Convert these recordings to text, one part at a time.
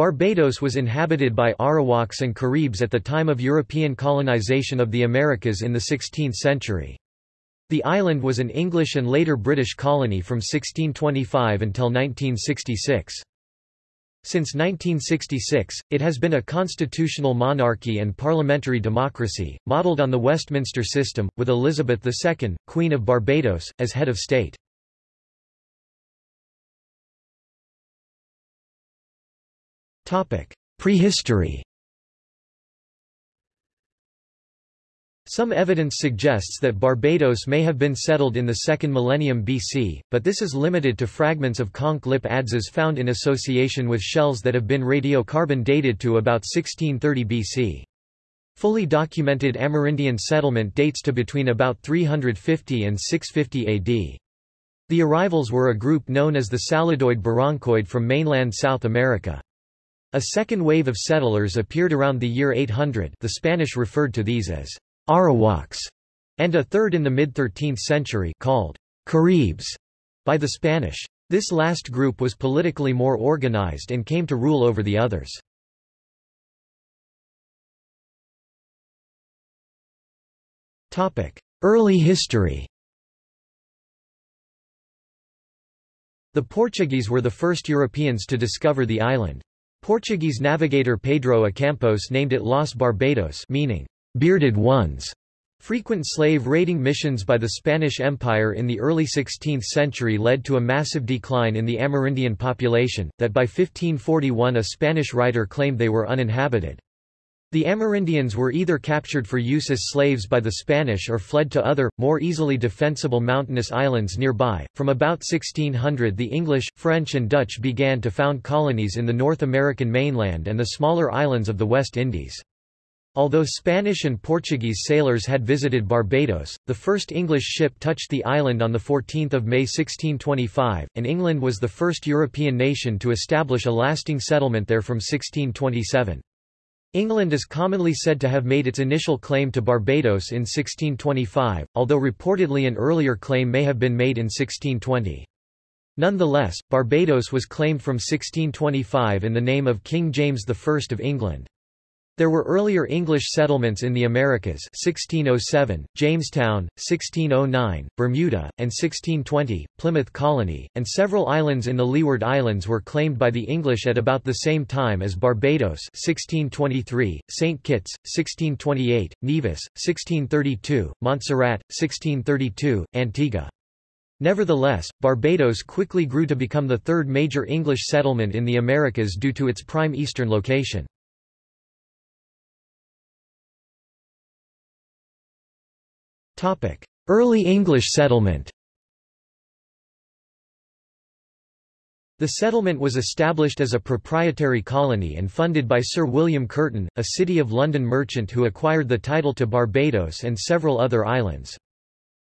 Barbados was inhabited by Arawaks and Caribs at the time of European colonization of the Americas in the 16th century. The island was an English and later British colony from 1625 until 1966. Since 1966, it has been a constitutional monarchy and parliamentary democracy, modelled on the Westminster system, with Elizabeth II, Queen of Barbados, as head of state. Prehistory Some evidence suggests that Barbados may have been settled in the second millennium BC, but this is limited to fragments of conch lip adzes found in association with shells that have been radiocarbon dated to about 1630 BC. Fully documented Amerindian settlement dates to between about 350 and 650 AD. The arrivals were a group known as the Saladoid Barrancoid from mainland South America. A second wave of settlers appeared around the year 800 the Spanish referred to these as Arawaks, and a third in the mid-13th century called Caribs by the Spanish. This last group was politically more organized and came to rule over the others. Early history The Portuguese were the first Europeans to discover the island. Portuguese navigator Pedro A. Campos named it Los Barbados meaning, bearded ones. Frequent slave raiding missions by the Spanish Empire in the early 16th century led to a massive decline in the Amerindian population, that by 1541 a Spanish writer claimed they were uninhabited. The Amerindians were either captured for use as slaves by the Spanish or fled to other, more easily defensible mountainous islands nearby. From about 1600 the English, French and Dutch began to found colonies in the North American mainland and the smaller islands of the West Indies. Although Spanish and Portuguese sailors had visited Barbados, the first English ship touched the island on 14 May 1625, and England was the first European nation to establish a lasting settlement there from 1627. England is commonly said to have made its initial claim to Barbados in 1625, although reportedly an earlier claim may have been made in 1620. Nonetheless, Barbados was claimed from 1625 in the name of King James I of England. There were earlier English settlements in the Americas 1607, Jamestown, 1609, Bermuda, and 1620, Plymouth Colony, and several islands in the Leeward Islands were claimed by the English at about the same time as Barbados 1623, St. Kitts, 1628, Nevis, 1632, Montserrat, 1632, Antigua. Nevertheless, Barbados quickly grew to become the third major English settlement in the Americas due to its prime eastern location. Early English settlement The settlement was established as a proprietary colony and funded by Sir William Courten, a City of London merchant who acquired the title to Barbados and several other islands.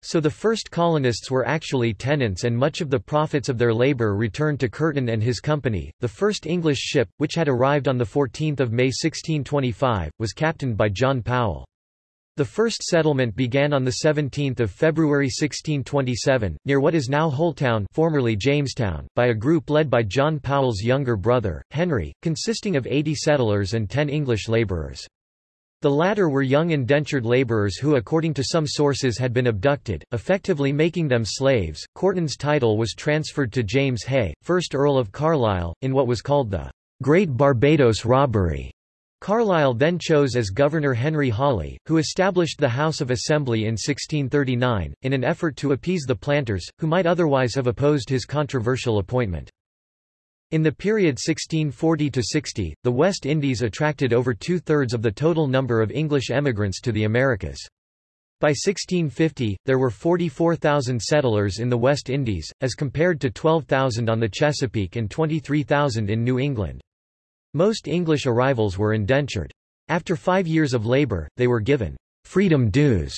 So the first colonists were actually tenants and much of the profits of their labour returned to Courten and his company. The first English ship, which had arrived on 14 May 1625, was captained by John Powell. The first settlement began on 17 February 1627, near what is now Holetown formerly Jamestown, by a group led by John Powell's younger brother, Henry, consisting of 80 settlers and 10 English labourers. The latter were young indentured labourers who according to some sources had been abducted, effectively making them slaves. Courten's title was transferred to James Hay, 1st Earl of Carlisle, in what was called the Great Barbados Robbery. Carlisle then chose as governor Henry Hawley, who established the House of Assembly in 1639, in an effort to appease the planters, who might otherwise have opposed his controversial appointment. In the period 1640–60, the West Indies attracted over two-thirds of the total number of English emigrants to the Americas. By 1650, there were 44,000 settlers in the West Indies, as compared to 12,000 on the Chesapeake and 23,000 in New England. Most English arrivals were indentured. After five years of labor, they were given freedom dues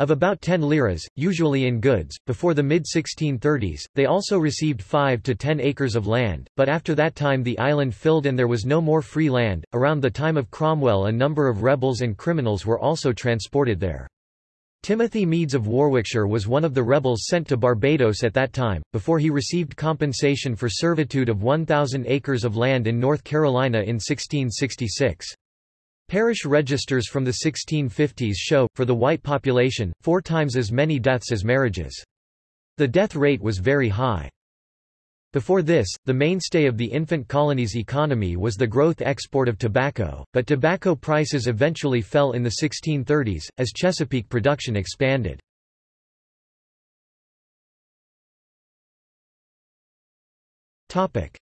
of about 10 liras, usually in goods. Before the mid 1630s, they also received 5 to 10 acres of land, but after that time the island filled and there was no more free land. Around the time of Cromwell, a number of rebels and criminals were also transported there. Timothy Meads of Warwickshire was one of the rebels sent to Barbados at that time, before he received compensation for servitude of 1,000 acres of land in North Carolina in 1666. Parish registers from the 1650s show, for the white population, four times as many deaths as marriages. The death rate was very high. Before this, the mainstay of the infant colony's economy was the growth export of tobacco, but tobacco prices eventually fell in the 1630s, as Chesapeake production expanded.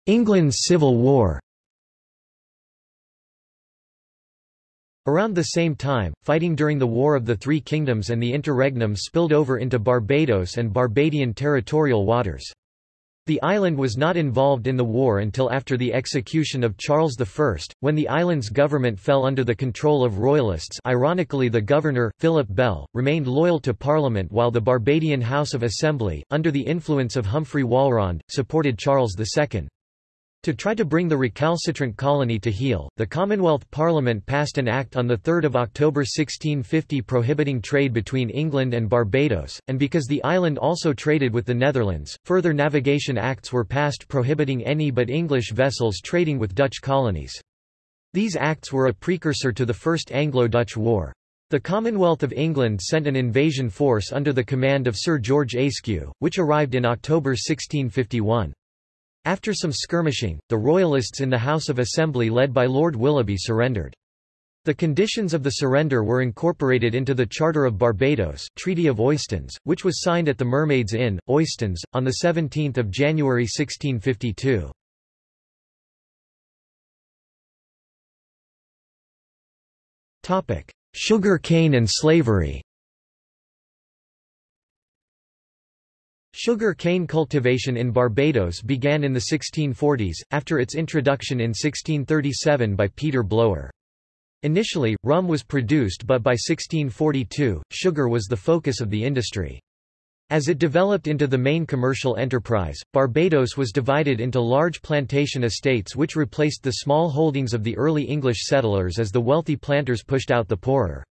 England's Civil War Around the same time, fighting during the War of the Three Kingdoms and the Interregnum spilled over into Barbados and Barbadian territorial waters. The island was not involved in the war until after the execution of Charles I, when the island's government fell under the control of royalists ironically the governor, Philip Bell, remained loyal to Parliament while the Barbadian House of Assembly, under the influence of Humphrey Walrond, supported Charles II. To try to bring the recalcitrant colony to heel, the Commonwealth Parliament passed an act on 3 October 1650 prohibiting trade between England and Barbados, and because the island also traded with the Netherlands, further navigation acts were passed prohibiting any but English vessels trading with Dutch colonies. These acts were a precursor to the First Anglo-Dutch War. The Commonwealth of England sent an invasion force under the command of Sir George Ayscue, which arrived in October 1651. After some skirmishing, the Royalists in the House of Assembly led by Lord Willoughby surrendered. The conditions of the surrender were incorporated into the Charter of Barbados Treaty of Oistins, which was signed at the Mermaids Inn, Oistins, on 17 January 1652. Sugar cane and slavery Sugar cane cultivation in Barbados began in the 1640s, after its introduction in 1637 by Peter Blower. Initially, rum was produced but by 1642, sugar was the focus of the industry. As it developed into the main commercial enterprise, Barbados was divided into large plantation estates which replaced the small holdings of the early English settlers as the wealthy planters pushed out the poorer.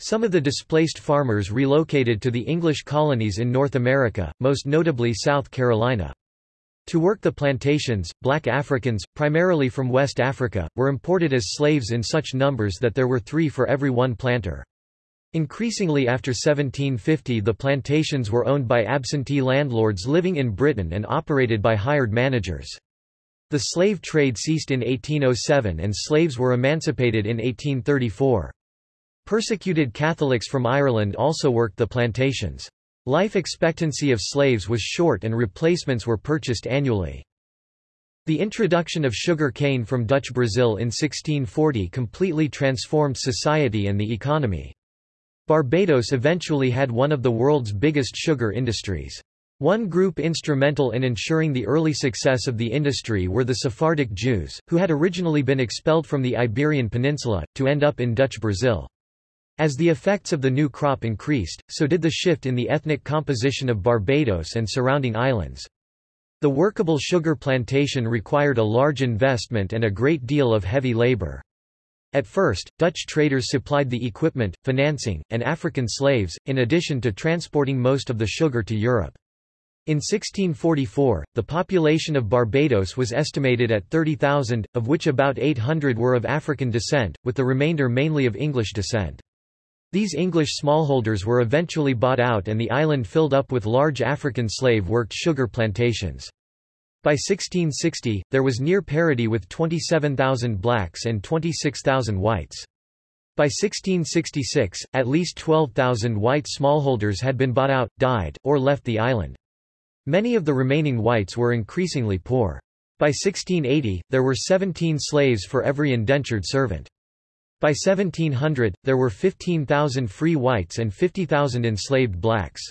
Some of the displaced farmers relocated to the English colonies in North America, most notably South Carolina. To work the plantations, black Africans, primarily from West Africa, were imported as slaves in such numbers that there were three for every one planter. Increasingly after 1750 the plantations were owned by absentee landlords living in Britain and operated by hired managers. The slave trade ceased in 1807 and slaves were emancipated in 1834. Persecuted Catholics from Ireland also worked the plantations. Life expectancy of slaves was short and replacements were purchased annually. The introduction of sugar cane from Dutch Brazil in 1640 completely transformed society and the economy. Barbados eventually had one of the world's biggest sugar industries. One group instrumental in ensuring the early success of the industry were the Sephardic Jews, who had originally been expelled from the Iberian Peninsula, to end up in Dutch Brazil. As the effects of the new crop increased, so did the shift in the ethnic composition of Barbados and surrounding islands. The workable sugar plantation required a large investment and a great deal of heavy labor. At first, Dutch traders supplied the equipment, financing, and African slaves, in addition to transporting most of the sugar to Europe. In 1644, the population of Barbados was estimated at 30,000, of which about 800 were of African descent, with the remainder mainly of English descent. These English smallholders were eventually bought out and the island filled up with large African slave-worked sugar plantations. By 1660, there was near parity with 27,000 blacks and 26,000 whites. By 1666, at least 12,000 white smallholders had been bought out, died, or left the island. Many of the remaining whites were increasingly poor. By 1680, there were 17 slaves for every indentured servant. By 1700, there were 15,000 free whites and 50,000 enslaved blacks.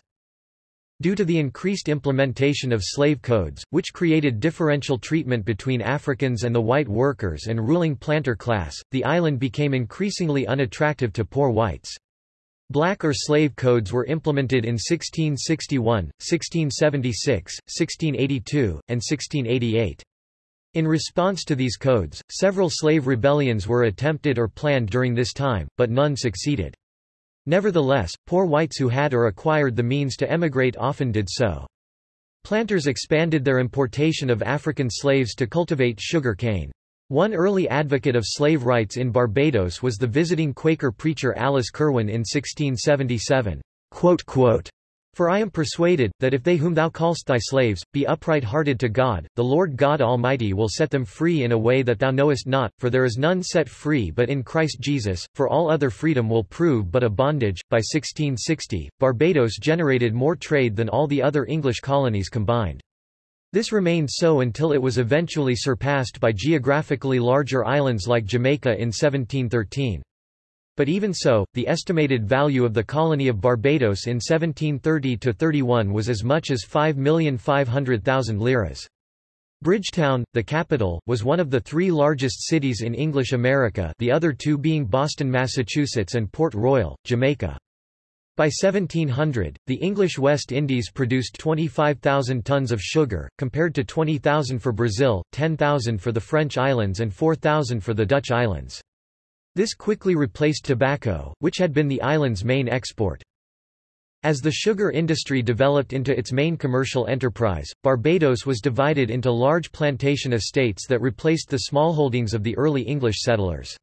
Due to the increased implementation of slave codes, which created differential treatment between Africans and the white workers and ruling planter class, the island became increasingly unattractive to poor whites. Black or slave codes were implemented in 1661, 1676, 1682, and 1688. In response to these codes, several slave rebellions were attempted or planned during this time, but none succeeded. Nevertheless, poor whites who had or acquired the means to emigrate often did so. Planters expanded their importation of African slaves to cultivate sugar cane. One early advocate of slave rights in Barbados was the visiting Quaker preacher Alice Curwen in 1677. For I am persuaded, that if they whom thou callst thy slaves, be upright-hearted to God, the Lord God Almighty will set them free in a way that thou knowest not, for there is none set free but in Christ Jesus, for all other freedom will prove but a bondage. By 1660, Barbados generated more trade than all the other English colonies combined. This remained so until it was eventually surpassed by geographically larger islands like Jamaica in 1713. But even so, the estimated value of the colony of Barbados in 1730–31 was as much as 5,500,000 liras. Bridgetown, the capital, was one of the three largest cities in English America the other two being Boston, Massachusetts and Port Royal, Jamaica. By 1700, the English West Indies produced 25,000 tons of sugar, compared to 20,000 for Brazil, 10,000 for the French islands and 4,000 for the Dutch islands. This quickly replaced tobacco, which had been the island's main export. As the sugar industry developed into its main commercial enterprise, Barbados was divided into large plantation estates that replaced the smallholdings of the early English settlers.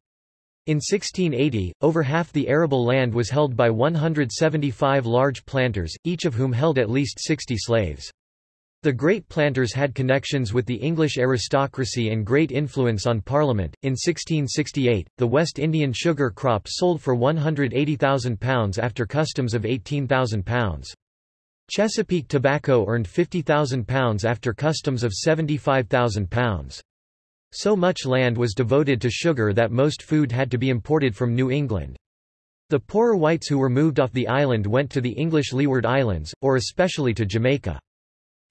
In 1680, over half the arable land was held by 175 large planters, each of whom held at least 60 slaves. The great planters had connections with the English aristocracy and great influence on Parliament. In 1668, the West Indian sugar crop sold for £180,000 after customs of £18,000. Chesapeake tobacco earned £50,000 after customs of £75,000. So much land was devoted to sugar that most food had to be imported from New England. The poorer whites who were moved off the island went to the English Leeward Islands, or especially to Jamaica.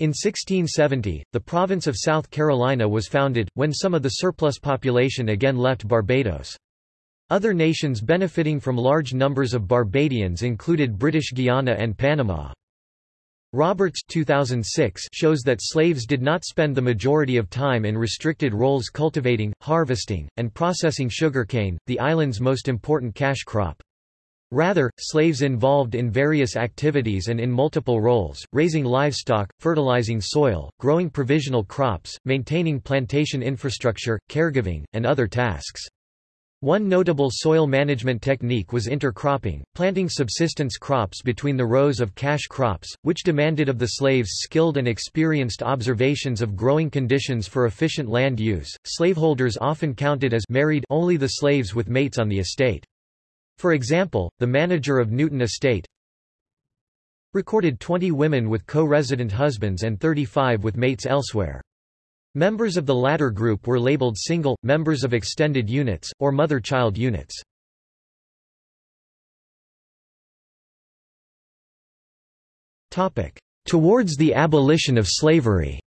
In 1670, the province of South Carolina was founded, when some of the surplus population again left Barbados. Other nations benefiting from large numbers of Barbadians included British Guiana and Panama. Roberts 2006 shows that slaves did not spend the majority of time in restricted roles cultivating, harvesting, and processing sugarcane, the island's most important cash crop. Rather, slaves involved in various activities and in multiple roles, raising livestock, fertilizing soil, growing provisional crops, maintaining plantation infrastructure, caregiving, and other tasks. One notable soil management technique was intercropping, planting subsistence crops between the rows of cash crops, which demanded of the slaves skilled and experienced observations of growing conditions for efficient land use. Slaveholders often counted as married only the slaves with mates on the estate. For example, the manager of Newton Estate recorded 20 women with co-resident husbands and 35 with mates elsewhere. Members of the latter group were labeled single, members of extended units, or mother-child units. Towards the abolition of slavery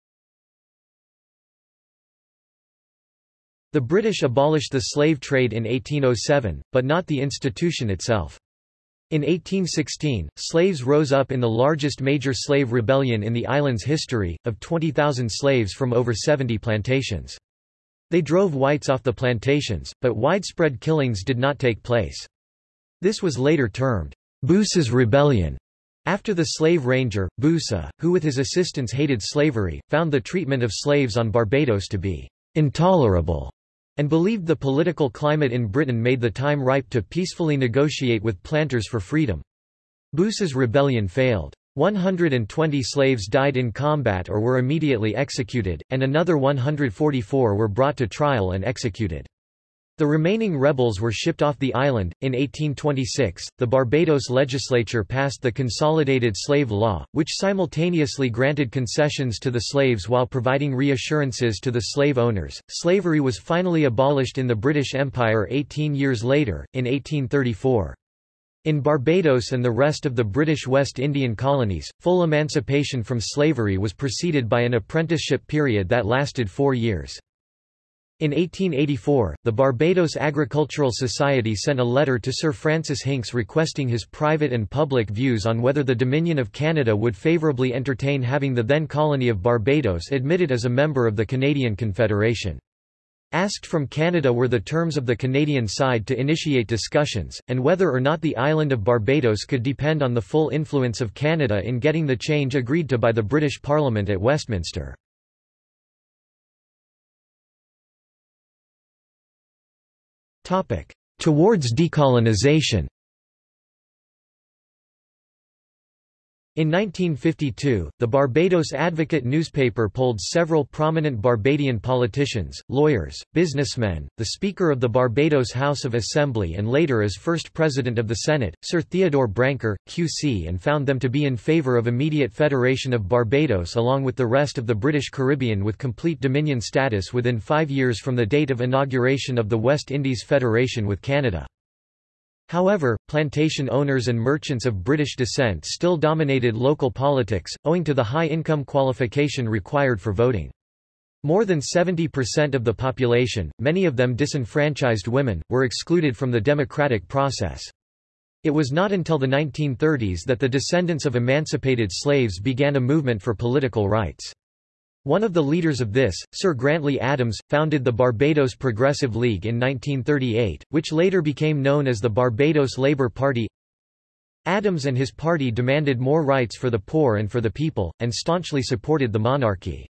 The British abolished the slave trade in 1807, but not the institution itself. In 1816, slaves rose up in the largest major slave rebellion in the island's history, of 20,000 slaves from over 70 plantations. They drove whites off the plantations, but widespread killings did not take place. This was later termed, Bussa's Rebellion. After the slave ranger, Bussa, who with his assistants hated slavery, found the treatment of slaves on Barbados to be intolerable and believed the political climate in Britain made the time ripe to peacefully negotiate with planters for freedom. Bussa's rebellion failed. 120 slaves died in combat or were immediately executed, and another 144 were brought to trial and executed. The remaining rebels were shipped off the island. In 1826, the Barbados legislature passed the Consolidated Slave Law, which simultaneously granted concessions to the slaves while providing reassurances to the slave owners. Slavery was finally abolished in the British Empire 18 years later, in 1834. In Barbados and the rest of the British West Indian colonies, full emancipation from slavery was preceded by an apprenticeship period that lasted four years. In 1884, the Barbados Agricultural Society sent a letter to Sir Francis Hincks requesting his private and public views on whether the Dominion of Canada would favourably entertain having the then colony of Barbados admitted as a member of the Canadian Confederation. Asked from Canada were the terms of the Canadian side to initiate discussions, and whether or not the island of Barbados could depend on the full influence of Canada in getting the change agreed to by the British Parliament at Westminster. Towards decolonisation In 1952, the Barbados Advocate newspaper polled several prominent Barbadian politicians, lawyers, businessmen, the Speaker of the Barbados House of Assembly and later as First President of the Senate, Sir Theodore Branker, QC and found them to be in favour of immediate federation of Barbados along with the rest of the British Caribbean with complete dominion status within five years from the date of inauguration of the West Indies Federation with Canada. However, plantation owners and merchants of British descent still dominated local politics, owing to the high income qualification required for voting. More than 70% of the population, many of them disenfranchised women, were excluded from the democratic process. It was not until the 1930s that the descendants of emancipated slaves began a movement for political rights. One of the leaders of this, Sir Grantley Adams, founded the Barbados Progressive League in 1938, which later became known as the Barbados Labour Party. Adams and his party demanded more rights for the poor and for the people, and staunchly supported the monarchy.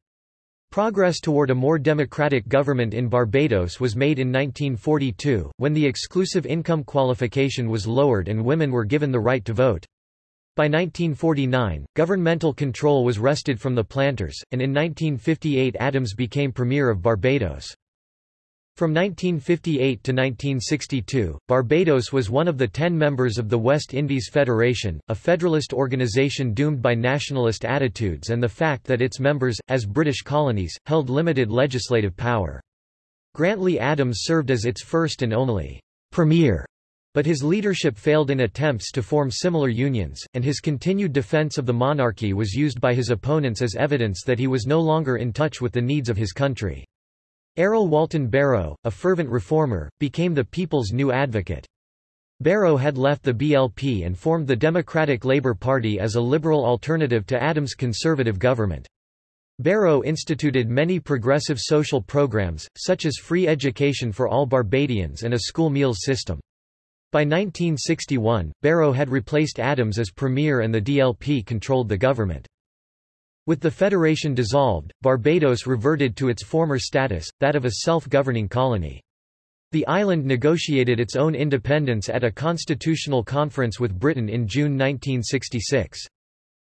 Progress toward a more democratic government in Barbados was made in 1942, when the exclusive income qualification was lowered and women were given the right to vote. By 1949, governmental control was wrested from the planters, and in 1958 Adams became Premier of Barbados. From 1958 to 1962, Barbados was one of the ten members of the West Indies Federation, a federalist organization doomed by nationalist attitudes and the fact that its members, as British colonies, held limited legislative power. Grantley Adams served as its first and only premier but his leadership failed in attempts to form similar unions, and his continued defense of the monarchy was used by his opponents as evidence that he was no longer in touch with the needs of his country. Errol Walton Barrow, a fervent reformer, became the people's new advocate. Barrow had left the BLP and formed the Democratic Labour Party as a liberal alternative to Adams' conservative government. Barrow instituted many progressive social programs, such as free education for all Barbadians and a school meals system. By 1961, Barrow had replaced Adams as premier and the DLP controlled the government. With the federation dissolved, Barbados reverted to its former status, that of a self-governing colony. The island negotiated its own independence at a constitutional conference with Britain in June 1966.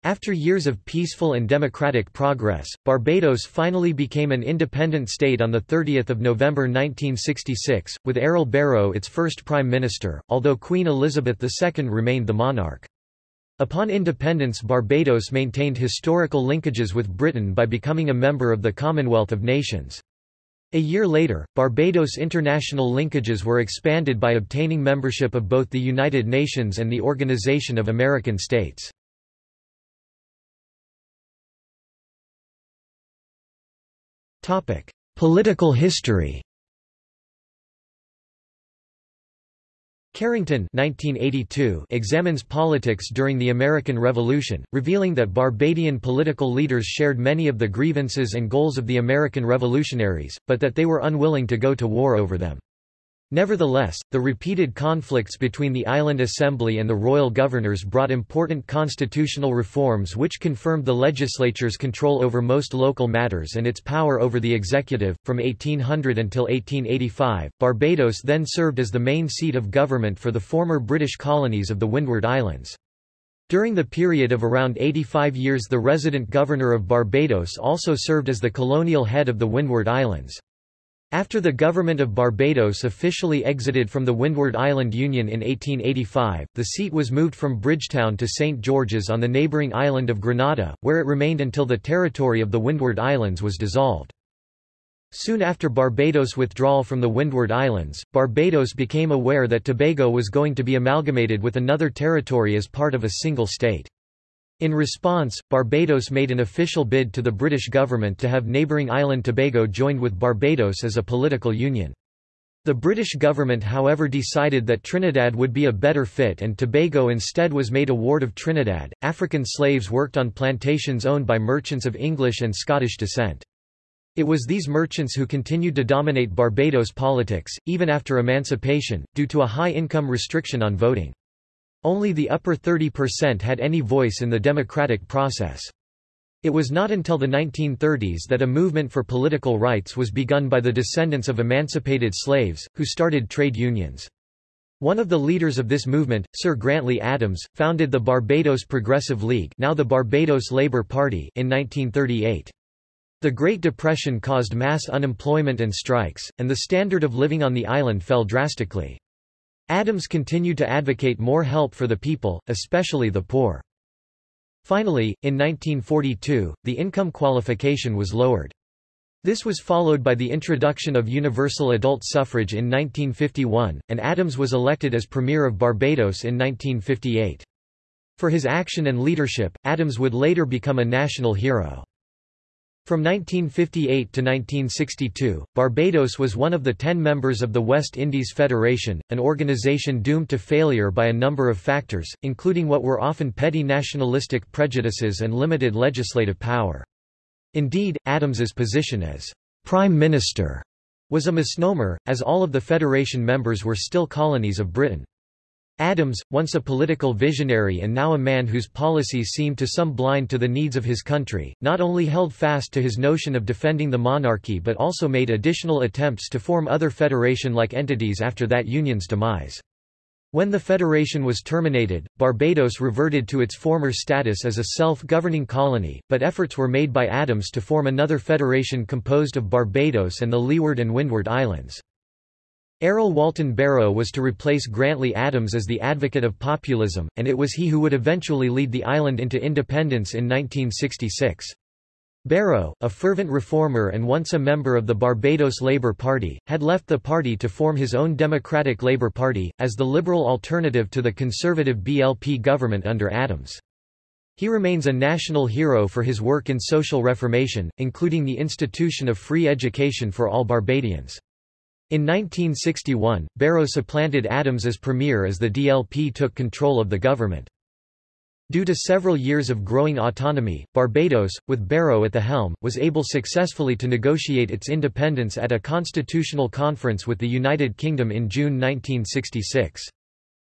After years of peaceful and democratic progress, Barbados finally became an independent state on 30 November 1966, with Errol Barrow its first prime minister, although Queen Elizabeth II remained the monarch. Upon independence Barbados maintained historical linkages with Britain by becoming a member of the Commonwealth of Nations. A year later, Barbados' international linkages were expanded by obtaining membership of both the United Nations and the Organization of American States. Political history Carrington 1982 examines politics during the American Revolution, revealing that Barbadian political leaders shared many of the grievances and goals of the American revolutionaries, but that they were unwilling to go to war over them. Nevertheless, the repeated conflicts between the Island Assembly and the royal governors brought important constitutional reforms which confirmed the legislature's control over most local matters and its power over the executive. From 1800 until 1885, Barbados then served as the main seat of government for the former British colonies of the Windward Islands. During the period of around 85 years the resident governor of Barbados also served as the colonial head of the Windward Islands. After the government of Barbados officially exited from the Windward Island Union in 1885, the seat was moved from Bridgetown to St. George's on the neighbouring island of Grenada, where it remained until the territory of the Windward Islands was dissolved. Soon after Barbados' withdrawal from the Windward Islands, Barbados became aware that Tobago was going to be amalgamated with another territory as part of a single state. In response, Barbados made an official bid to the British government to have neighbouring island Tobago joined with Barbados as a political union. The British government however decided that Trinidad would be a better fit and Tobago instead was made a ward of Trinidad. African slaves worked on plantations owned by merchants of English and Scottish descent. It was these merchants who continued to dominate Barbados politics, even after emancipation, due to a high-income restriction on voting. Only the upper 30% had any voice in the democratic process. It was not until the 1930s that a movement for political rights was begun by the descendants of emancipated slaves, who started trade unions. One of the leaders of this movement, Sir Grantley Adams, founded the Barbados Progressive League now the Barbados Labour Party in 1938. The Great Depression caused mass unemployment and strikes, and the standard of living on the island fell drastically. Adams continued to advocate more help for the people, especially the poor. Finally, in 1942, the income qualification was lowered. This was followed by the introduction of universal adult suffrage in 1951, and Adams was elected as Premier of Barbados in 1958. For his action and leadership, Adams would later become a national hero. From 1958 to 1962, Barbados was one of the ten members of the West Indies Federation, an organization doomed to failure by a number of factors, including what were often petty nationalistic prejudices and limited legislative power. Indeed, Adams's position as Prime Minister was a misnomer, as all of the Federation members were still colonies of Britain. Adams, once a political visionary and now a man whose policies seemed to some blind to the needs of his country, not only held fast to his notion of defending the monarchy but also made additional attempts to form other federation-like entities after that union's demise. When the federation was terminated, Barbados reverted to its former status as a self-governing colony, but efforts were made by Adams to form another federation composed of Barbados and the Leeward and Windward Islands. Errol Walton Barrow was to replace Grantley Adams as the advocate of populism, and it was he who would eventually lead the island into independence in 1966. Barrow, a fervent reformer and once a member of the Barbados Labour Party, had left the party to form his own Democratic Labour Party, as the liberal alternative to the conservative BLP government under Adams. He remains a national hero for his work in social reformation, including the institution of free education for all Barbadians. In 1961, Barrow supplanted Adams as premier as the DLP took control of the government. Due to several years of growing autonomy, Barbados, with Barrow at the helm, was able successfully to negotiate its independence at a constitutional conference with the United Kingdom in June 1966.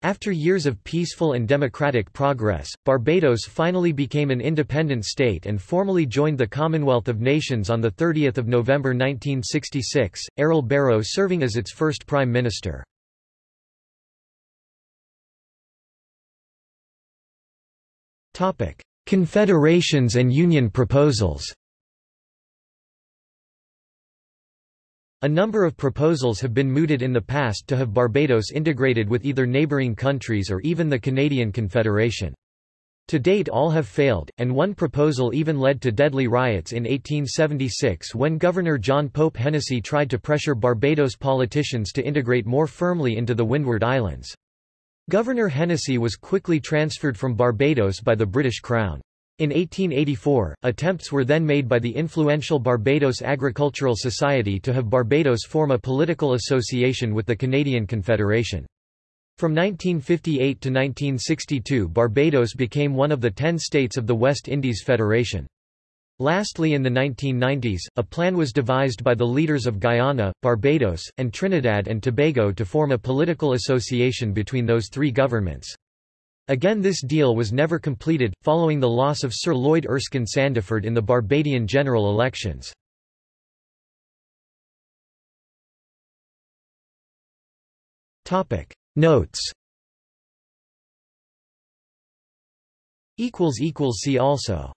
After years of peaceful and democratic progress, Barbados finally became an independent state and formally joined the Commonwealth of Nations on 30 November 1966, Errol Barrow serving as its first Prime Minister. Confederations and Union proposals A number of proposals have been mooted in the past to have Barbados integrated with either neighbouring countries or even the Canadian Confederation. To date all have failed, and one proposal even led to deadly riots in 1876 when Governor John Pope Hennessy tried to pressure Barbados politicians to integrate more firmly into the Windward Islands. Governor Hennessy was quickly transferred from Barbados by the British Crown. In 1884, attempts were then made by the influential Barbados Agricultural Society to have Barbados form a political association with the Canadian Confederation. From 1958 to 1962 Barbados became one of the ten states of the West Indies Federation. Lastly in the 1990s, a plan was devised by the leaders of Guyana, Barbados, and Trinidad and Tobago to form a political association between those three governments. Again this deal was never completed, following the loss of Sir Lloyd Erskine Sandiford in the Barbadian general elections. Notes. See also